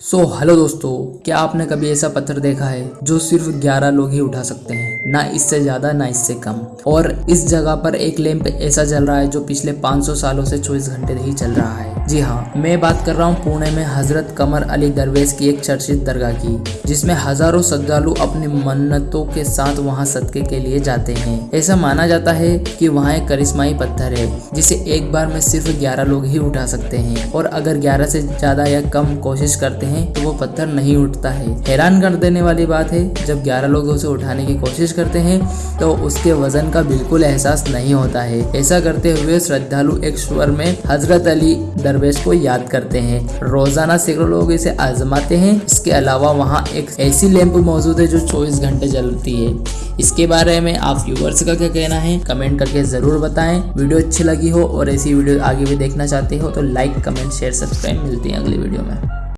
सो so, hello दोस्तों क्या आपने कभी ऐसा पत्थर देखा है जो सिर्फ़ 11 लोग ही उठा सकते हैं? ना इससे ज़्यादा ना इससे कम। और इस जगह पर एक लैंप ऐसा चल रहा है जो पिछले 500 सालों से 24 घंटे ही चल रहा है। जी हाँ मैं बात कर रहा हूँ पुणे में हज़रत कमर अली दरवेज की एक चर्चित दरगाह की जिसमें हज़ारों श्रद्धालु अपनी मन्नतों के साथ वहाँ सदके के लिए जाते हैं। ऐसा माना जाता है कि वहाँ एक करिश्माई पत्थर है जिसे एक बार में सिर्फ़ 11 लोग ही उठा सकते हैं। और अगर 11 से ज़्यादा या कम कोशिश करते हैं तो वो पत्थर नहीं उठता है। हैरान कर देने वाली बात है, जब 11 लोग उसे उठाने की कोशिश करते हैं तो उसके वज़न का बिल्कुल एहसास नहीं होता है। ऐसा करते हुए श्रद्धालु एक स्वर में हज़रत अली दरवेश को याद करते हैं। रोज़ाना सैकड़ों लोग इसे आजमाते हैं। इसके अलावा वहाँ एक ऐसी लैंप मौजूद है, जो चौबीस घंटे जलती है। इसके बारे में आप व्यूवर्स का क्या कहना है, कमेंट करके ज़रूर बताएँ। वीडियो अच्छी लगी हो और ऐसी वीडियो आगे भी देखना चाहते हो तो लाइक, कमेंट, शेयर, सब्सक्राइब। मिलती है अगली वीडियो में।